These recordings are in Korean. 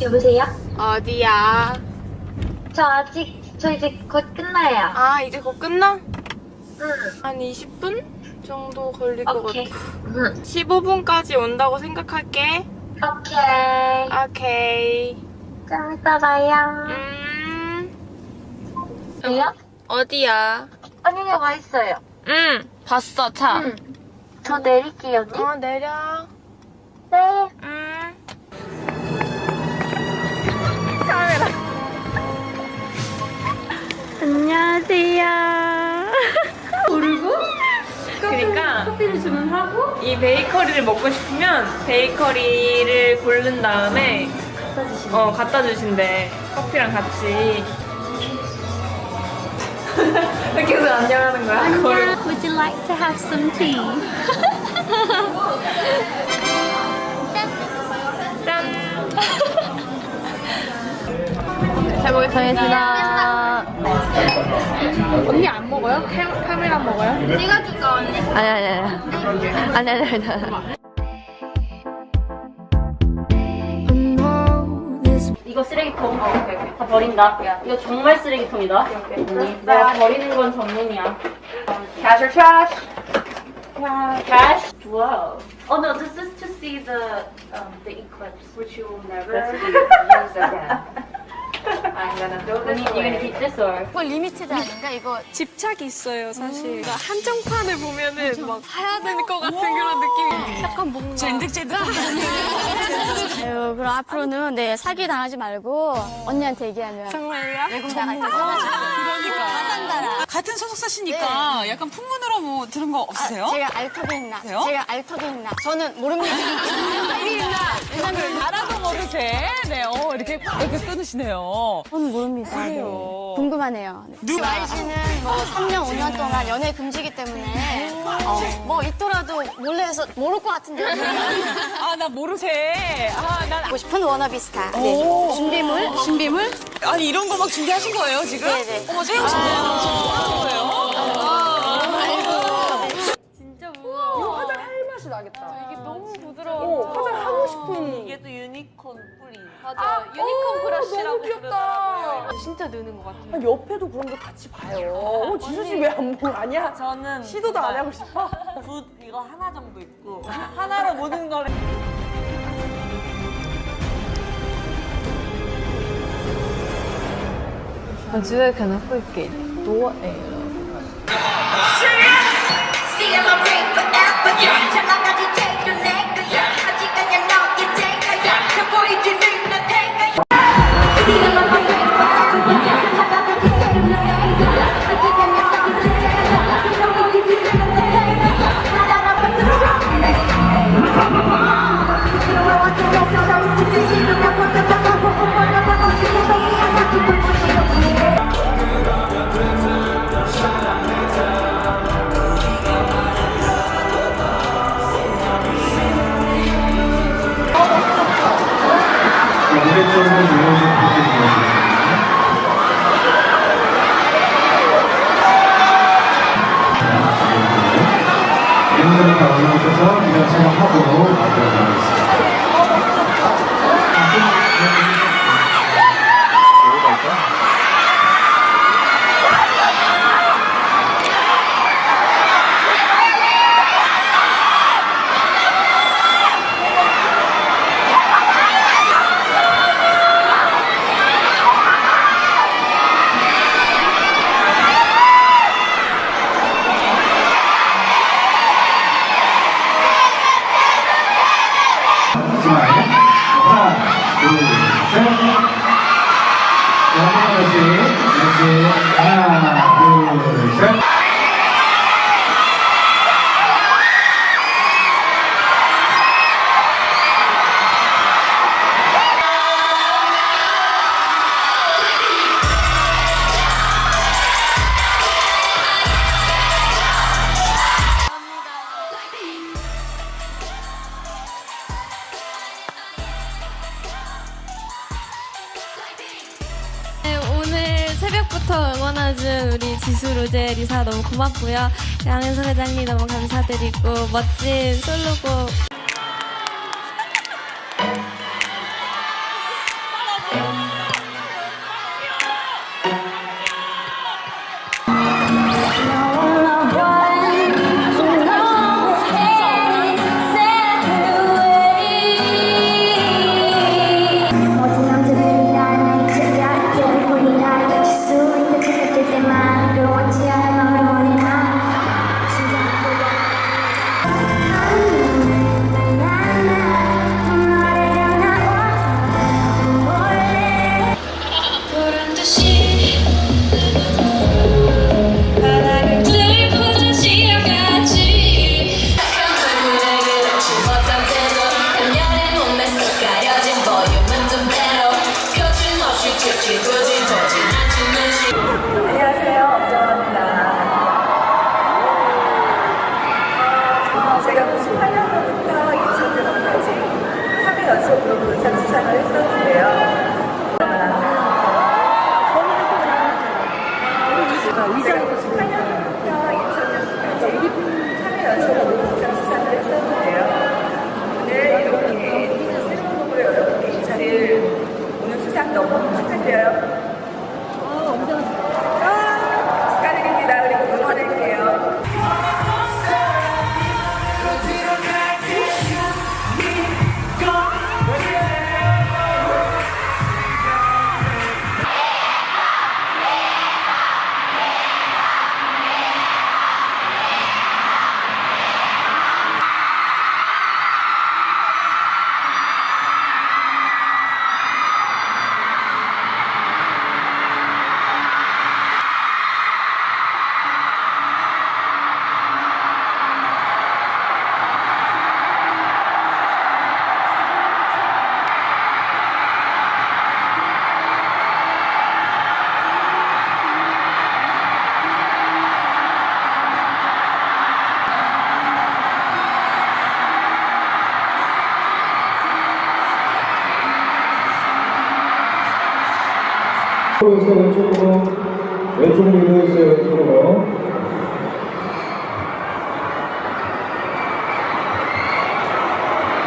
여보세요? 어디야? 저 아직 저 이제 곧 끝나요. 아 이제 곧 끝나? 응. 한 20분 정도 걸릴 것 오케이. 같아 응. 15분까지 온다고 생각할게 오케이. 오케이 좀 이따 봐요. 음 왜요? 어디야? 언니가 와 있어요. 응 봤어 차 응. 저 내릴게요, 언니. 어 내려 네. 음 안녕하세요. 모르고? 그러니까 커피를 주문하고 이 베이커리를 먹고 싶으면 베이커리를 고른 다음에 어 갖다 주신대 커피랑 같이 왜 계속 안녕하는 거야? 거울 Would you like to have some tea? 짠 잘 먹겠습니다. 언니 안 먹어요? 카, 카메라 먹어요? 네가 줄까, 언니? 아니 아니 아니 아니 아니 아니 아니 이거 쓰레기통. 다 버린다. 야, 이거 정말 쓰레기통이다. 내가 버리는 건 전문이야. Cash or trash? Cash. Wow. Oh no, this is to see the um, the eclipse, which you will never use again. I'm gonna throw this away. 이거 limited 아닌가? 이거 집착이 있어요 사실. 그러니까 한정판을 보면은 막 사야 될 것 같은 그런 느낌이 약간 뭔가. 젠득젠득. 아유 그럼 앞으로는 네 사기 당하지 말고 언니한테 얘기하면 정말요? 외국 나갈 때 사가지고 그러니까. 다 산다라. 같은 소속사시니까 약간 풍문으로 뭐 들은 거 없으세요? 제가 알턱이 있나? 그래요? 제가 알턱이 있나? 저는 모릅니다. 알턱이 있나? 왜냐면 알아도 모르세. 네, 어, 이렇게, 이렇게 끊으시네요. 저는 모릅니다 그래요. 네. 궁금하네요 네. 누가? YG는 뭐 3년 5년 동안 연애 금지기 때문에 어, 뭐 있더라도 몰래 해서 모를 것 같은데 아, 나 모르세. 아, 난. 보고 싶은 워너비 스타 네. 오. 준비물 준비물 아니, 이런 거 막 준비하신 거예요, 지금? 네네. 어머, 세영 씨. 준비하신 거예요? 이게 또 유니콘 뿌리 맞아 유니콘 브러쉬라고 부르더라고요 진짜 느는 것 같아요 아, 옆에도 그런 거 같이 봐요. 어, 지수 씨 왜 안 보고 아니야? 저는 시도도 안 하고 싶어? 붓 이거 하나 정도 있고 하나로 모든 걸 See 인물이 다 올라오셔서 이런 촬영하고 마무리하도록 하겠습니다. 자, 한번 다시. 다시. 하나, 둘, 셋. 로제, 리사 너무 고맙고요. 양현석 회장님 너무 감사드리고 멋진 솔로곡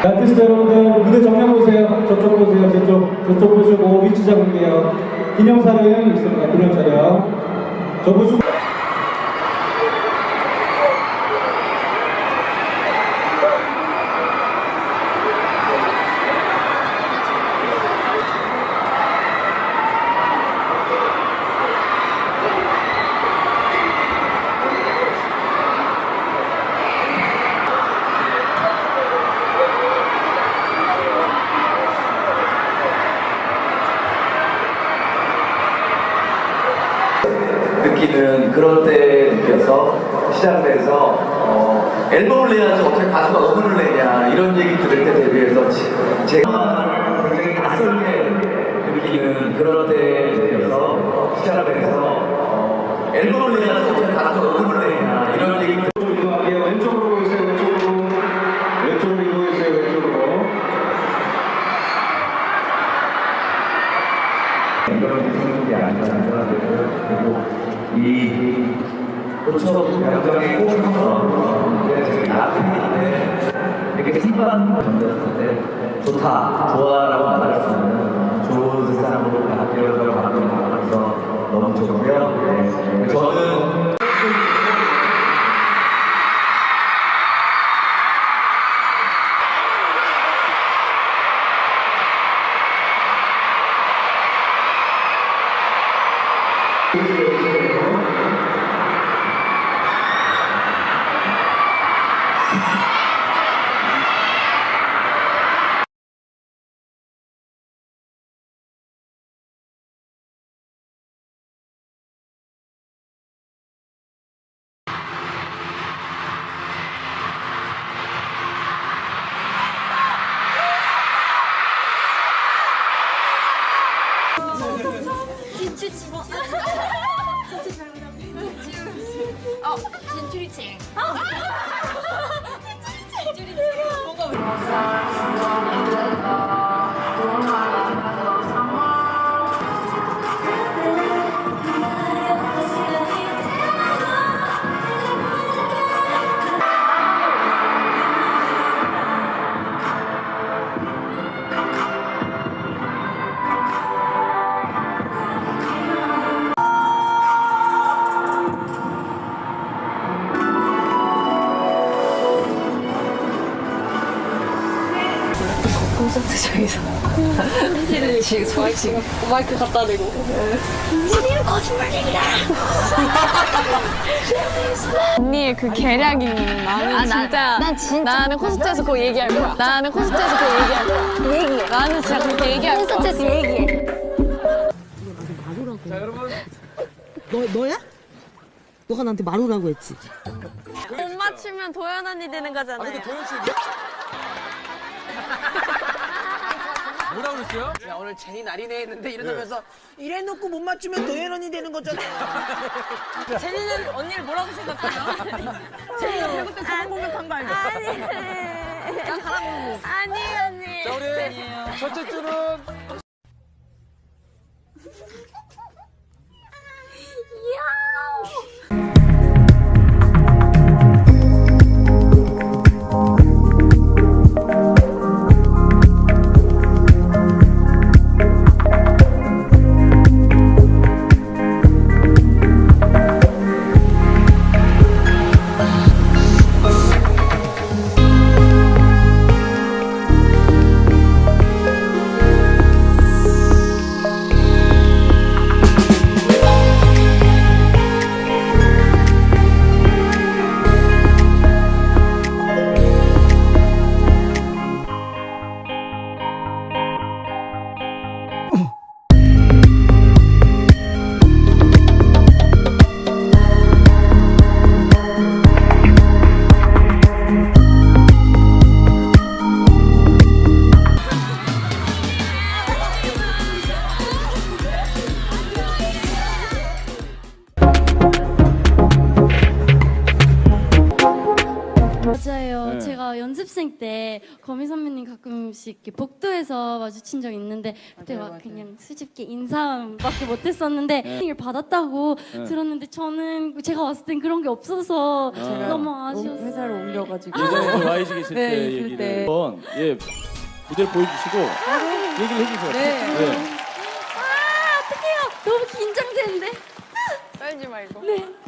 아티스트 여러분들, 무대 정면 보세요. 저쪽 보세요, 저쪽. 저쪽 보시고 위치 잡을게요. 기념사를 있습니다, 기념 촬영. 저 보시고. 느끼는 그런 때 느껴서 시작돼서 어, 앨범을 내야지 어떻게 가수가 음원을 내냐 이런 얘기 들을 때 지- 제가 굉장히 낯설게 느끼는 그런 때 느껴서 시작돼서 어, 앨범을 고쳐 병장의 꼭 저기 나한테 이렇게 던졌을 때 좋다 좋아라고 말할 수 있는 좋은 세상으로 바뀌어서 바뀌는 것 같아서 너무 좋고요 지금 저희 지금 마이크 갖다 대고 언니의 그 계략이 나는 진짜 난 진짜 나는 콘서트에서 그거 얘기할 거야 나는 콘서트에서 그거 얘기할 거야 얘기해. 나는 진짜 그렇게 얘기할 거야 콘서트에서 얘기해. 너, 너야? 너가 나한테 말오라고 했지. 못 맞추면 도연 언니 되는 거잖아요 뭐라 그랬어요? 야, 오늘 제니 날이네 했는데 이러면서 이래놓고 못 맞추면 도현언니 되는 거잖아. 제니는 언니를 뭐라고 생각해요? 제니가 배구 때 저번 공격한 거 알죠? 아니 아니 언니 자, 우리 첫째 줄은 연습생 때 거미 선배님 가끔씩 이렇게 복도에서 마주친 적 있는데 그때 막 그냥 수줍게 인사밖에 못했었는데 을 받았다고 들었는데 저는 제가 왔을 땐 그런 게 없어서 너무 아쉬웠어요. 회사를 옮겨가지고. 예전에 YG 계실 네, 때 얘기를 때. 한번 예 무대를 보여주시고 얘기를 해주세요. 네. 아 어떡해요. 너무 긴장되는데. 떨지 말고. 네.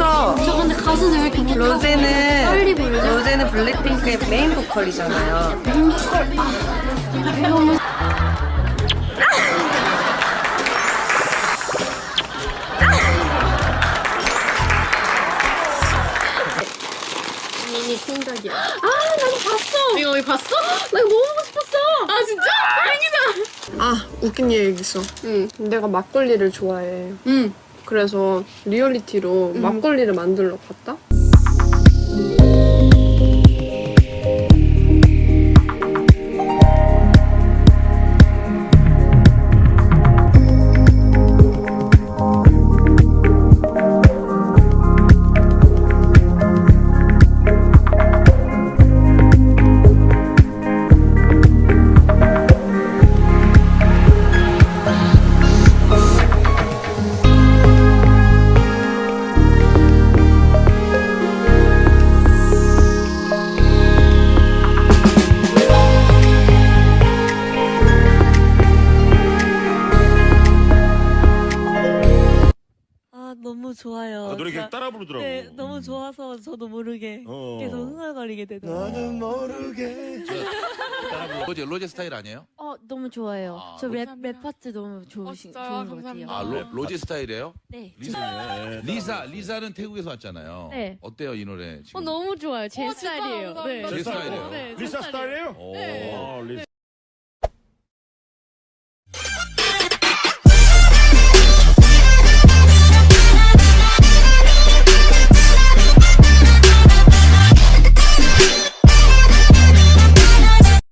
그렇죠. 저 근데 가수는 왜 이렇게 못하고 로제는 빨리 부르죠? 로제는 블랙핑크의 메인 보컬이잖아요. 너무 미니 생각이야. 아, 나도 봤어. 이거 왜 봤어? 나 이거 너무 보고 싶었어. 아, 진짜? 다행이다. 아 웃긴 얘기 있어. 응. 내가 막걸리를 좋아해. 응. 그래서 리얼리티로 막걸리를 만들러 갔다. 부르더라고. 네, 너무 좋아서 저도 모르게 어. 계속 흥얼거리게 되더라고요. 모르게. 따라 부르. 로제 로제 스타일 아니에요? 어, 너무 좋아요. 아, 저 랩 랩 파트 너무 좋으신 진짜요? 좋은 것 같아요. 아 로, 로제 스타일이에요? 네. 리사 리사 리사는 태국에서 왔잖아요. 네. 어때요 이 노래 지금? 어, 너무 좋아요. 제 스타일이에요. 네. 제 스타일이에요. 네, 제 리사 스타일이에요. 스타일이에요? 오.